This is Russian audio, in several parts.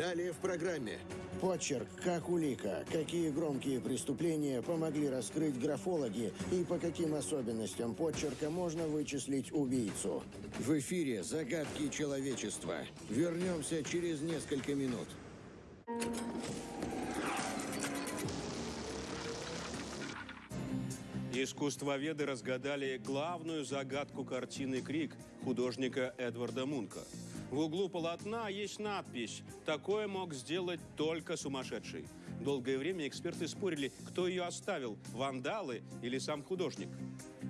Далее в программе. Почерк, как улика, какие громкие преступления помогли раскрыть графологи и по каким особенностям почерка можно вычислить убийцу. В эфире «Загадки человечества». Вернемся через несколько минут. Искусствоведы разгадали главную загадку картины «Крик» художника Эдварда Мунка. В углу полотна есть надпись «Такое мог сделать только сумасшедший». Долгое время эксперты спорили, кто ее оставил – вандалы или сам художник.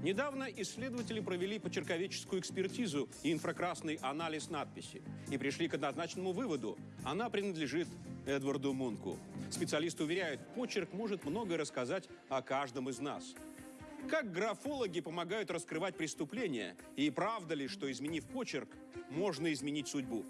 Недавно исследователи провели почерковедческую экспертизу и инфракрасный анализ надписи и пришли к однозначному выводу – она принадлежит Эдварду Мунку. Специалисты уверяют, почерк может многое рассказать о каждом из нас – как графологи помогают раскрывать преступления? И правда ли, что изменив почерк, можно изменить судьбу?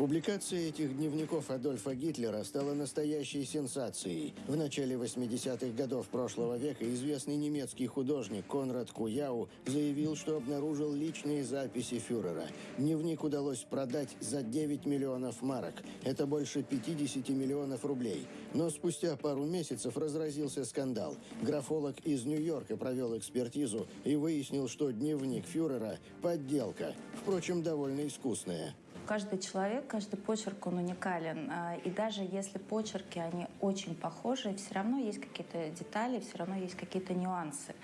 Публикация этих дневников Адольфа Гитлера стала настоящей сенсацией. В начале 80-х годов прошлого века известный немецкий художник Конрад Куяу заявил, что обнаружил личные записи фюрера. Дневник удалось продать за 9 миллионов марок. Это больше 50 миллионов рублей. Но спустя пару месяцев разразился скандал. Графолог из Нью-Йорка провел экспертизу и выяснил, что дневник фюрера – подделка. Впрочем, довольно искусная. Каждый человек, каждый почерк, он уникален. А, и даже если почерки, они очень похожи, все равно есть какие-то детали, все равно есть какие-то нюансы.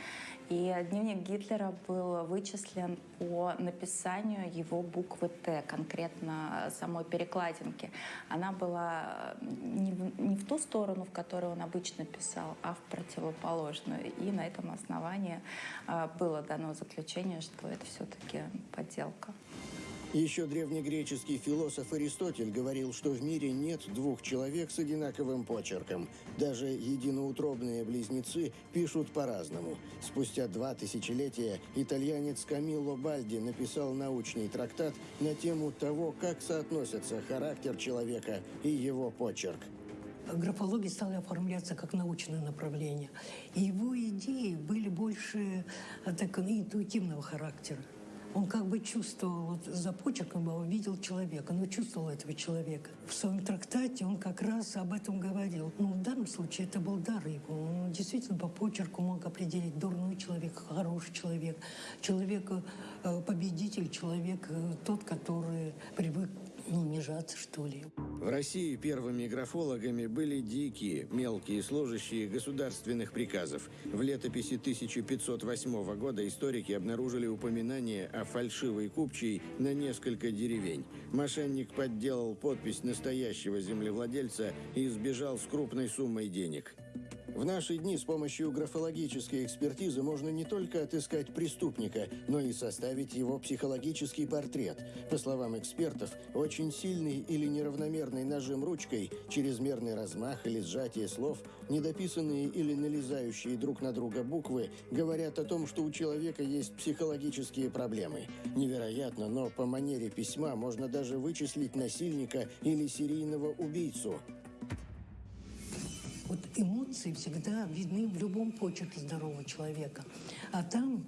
И дневник Гитлера был вычислен по написанию его буквы «Т», конкретно самой перекладинки. Она была не в, не в ту сторону, в которую он обычно писал, а в противоположную. И на этом основании а, было дано заключение, что это все-таки подделка. Еще древнегреческий философ Аристотель говорил, что в мире нет двух человек с одинаковым почерком. Даже единоутробные близнецы пишут по-разному. Спустя два тысячелетия итальянец Камилло Бальди написал научный трактат на тему того, как соотносятся характер человека и его почерк графология стала оформляться как научное направление. Его идеи были больше так, интуитивного характера. Он как бы чувствовал, вот за почерком его видел человека, но чувствовал этого человека. В своем трактате он как раз об этом говорил. Ну, в данном случае это был дар его. Он действительно по почерку мог определить дурной человек, хороший человек, человек э, победитель, человек э, тот, который привык не унижаться, что ли. В России первыми графологами были дикие, мелкие служащие государственных приказов. В летописи 1508 года историки обнаружили упоминание о фальшивой купчей на несколько деревень. Мошенник подделал подпись настоящего землевладельца и сбежал с крупной суммой денег. В наши дни с помощью графологической экспертизы можно не только отыскать преступника, но и составить его психологический портрет. По словам экспертов, очень сильный или неравномерный нажим ручкой, чрезмерный размах или сжатие слов, недописанные или налезающие друг на друга буквы говорят о том, что у человека есть психологические проблемы. Невероятно, но по манере письма можно даже вычислить насильника или серийного убийцу. Вот эмоции всегда видны в любом почерке здорового человека. А там,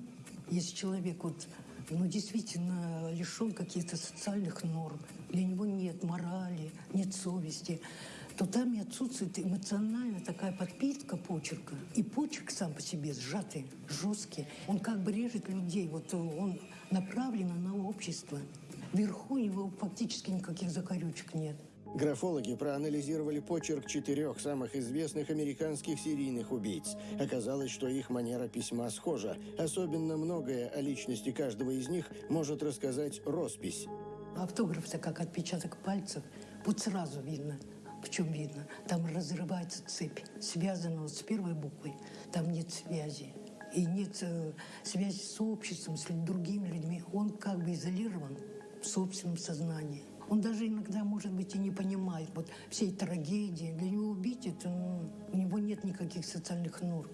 если человек вот ну, действительно лишен каких-то социальных норм, для него нет морали, нет совести, то там и отсутствует эмоциональная такая подпитка почерка. И почерк сам по себе сжатый, жесткий. Он как бы режет людей, вот он направлен на общество. Вверху у него фактически никаких закорючек нет. Графологи проанализировали почерк четырех самых известных американских серийных убийц. Оказалось, что их манера письма схожа. Особенно многое о личности каждого из них может рассказать роспись. Автограф-то как отпечаток пальцев. Вот сразу видно. В чем видно? Там разрывается цепь, связанная с первой буквой. Там нет связи. И нет э, связи с обществом, с другими людьми. Он как бы изолирован в собственном сознании. Он даже иногда, может быть, и не понимает вот всей трагедии. Для него убить это, ну, у него нет никаких социальных норм.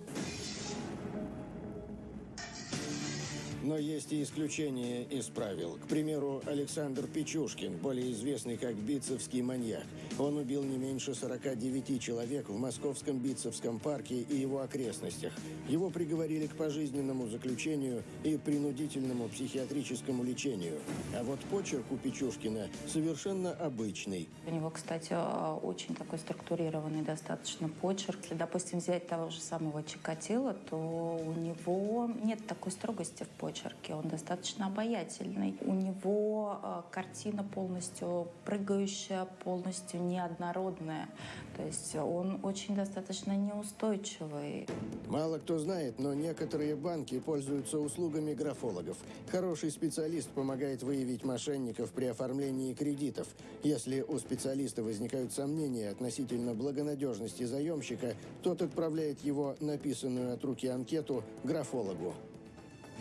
Но есть и исключения из правил. К примеру, Александр Печушкин, более известный как Битцевский маньяк. Он убил не меньше 49 человек в московском Битцевском парке и его окрестностях. Его приговорили к пожизненному заключению и принудительному психиатрическому лечению. А вот почерк у Печушкина совершенно обычный. У него, кстати, э, очень такой структурированный достаточно почерк. Если, допустим, взять того же самого Чикатило, то у него нет такой строгости в почерке. Он достаточно обаятельный. У него э, картина полностью прыгающая, полностью неоднородная. То есть он очень достаточно неустойчивый. Мало кто знает, но некоторые банки пользуются услугами графологов. Хороший специалист помогает выявить мошенников при оформлении кредитов. Если у специалиста возникают сомнения относительно благонадежности заемщика, тот отправляет его написанную от руки анкету графологу.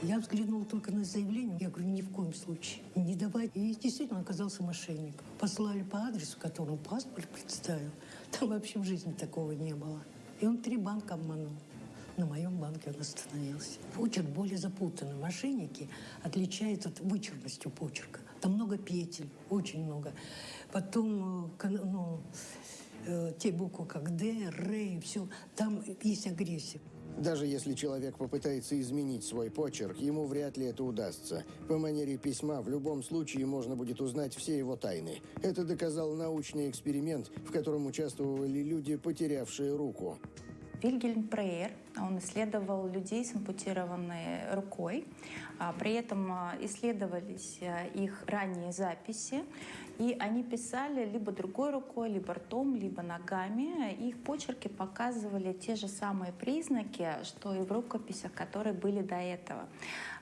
Я взглянула только на заявление, я говорю, ни в коем случае, не давать. И действительно оказался мошенник. Послали по адресу, которому паспорт представил. Там вообще в жизни такого не было. И он три банка обманул. На моем банке он остановился. Почерк более запутанный. Мошенники отличаются от вычурностью почерка. Там много петель, очень много. Потом, э, ну, э, те буквы, как Д, Р, все, там есть агрессия. Даже если человек попытается изменить свой почерк, ему вряд ли это удастся. По манере письма в любом случае можно будет узнать все его тайны. Это доказал научный эксперимент, в котором участвовали люди, потерявшие руку. Вильгельм Прейер, он исследовал людей с ампутированной рукой. А, При этом а, исследовались а, их ранние записи, и они писали либо другой рукой, либо ртом, либо ногами. Их почерки показывали те же самые признаки, что и в рукописях, которые были до этого.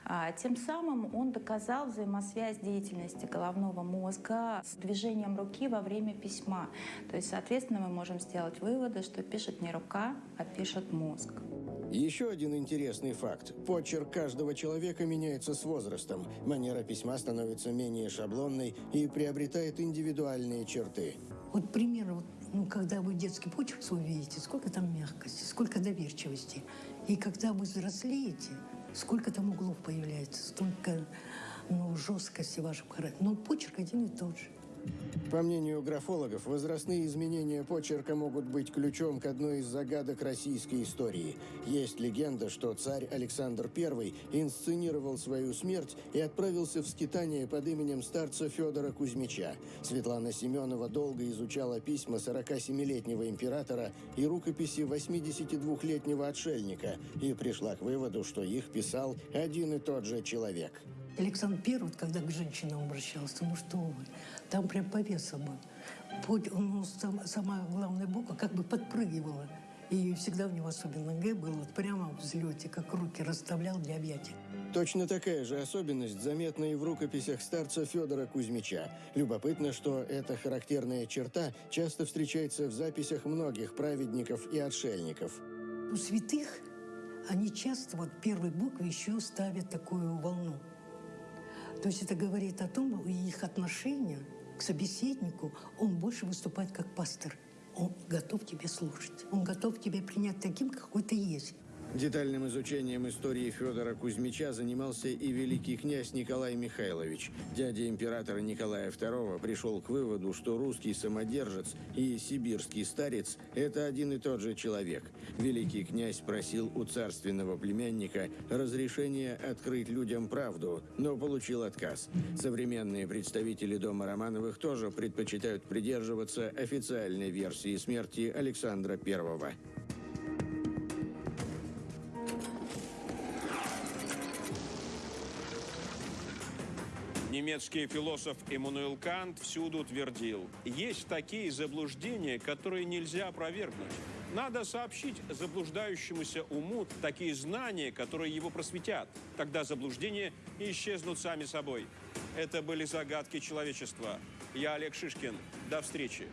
А, Тем самым он доказал взаимосвязь деятельности головного мозга с движением руки во время письма. То есть, соответственно, мы можем сделать выводы, что пишет не рука, а пишет мозг. Еще один интересный факт. Почерк каждого человека меняется с возрастом. Манера письма становится менее шаблонной и приобретает индивидуальные черты. Вот пример, вот, ну, когда вы детский почерк свой видите, сколько там мягкости, сколько доверчивости. И когда вы взрослеете, сколько там углов появляется, столько ну, жесткости в вашем характере. Но почерк один и тот же. По мнению графологов, возрастные изменения почерка могут быть ключом к одной из загадок российской истории. Есть легенда, что царь Александр I инсценировал свою смерть и отправился в скитание под именем старца Федора Кузьмича. Светлана Семенова долго изучала письма 47-летнего императора и рукописи 82-летнего отшельника и пришла к выводу, что их писал один и тот же человек. Александр Первый, когда к женщинам обращался, ну что вы, там прям повеса был. Путь, ну, сам- самая главная буква как бы подпрыгивала. И всегда у него особенно Г был вот прямо в взлете, как руки расставлял для объятия. Точно такая же особенность заметна и в рукописях старца Федора Кузьмича. Любопытно, что эта характерная черта часто встречается в записях многих праведников и отшельников. У святых они часто вот первой букве еще ставят такую волну. То есть это говорит о том, их отношение к собеседнику, он больше выступает как пастор. Он готов тебе слушать. Он готов тебя принять таким, какой ты есть. Детальным изучением истории Федора Кузьмича занимался и великий князь Николай Михайлович. Дядя императора Николая II пришел к выводу, что русский самодержец и сибирский старец – это один и тот же человек. Великий князь просил у царственного племянника разрешения открыть людям правду, но получил отказ. Современные представители дома Романовых тоже предпочитают придерживаться официальной версии смерти Александра I. Немецкий философ Эммануил Кант всюду твердил, есть такие заблуждения, которые нельзя опровергнуть. Надо сообщить заблуждающемуся уму такие знания, которые его просветят. Тогда заблуждения исчезнут сами собой. Это были загадки человечества. Я Олег Шишкин. До встречи.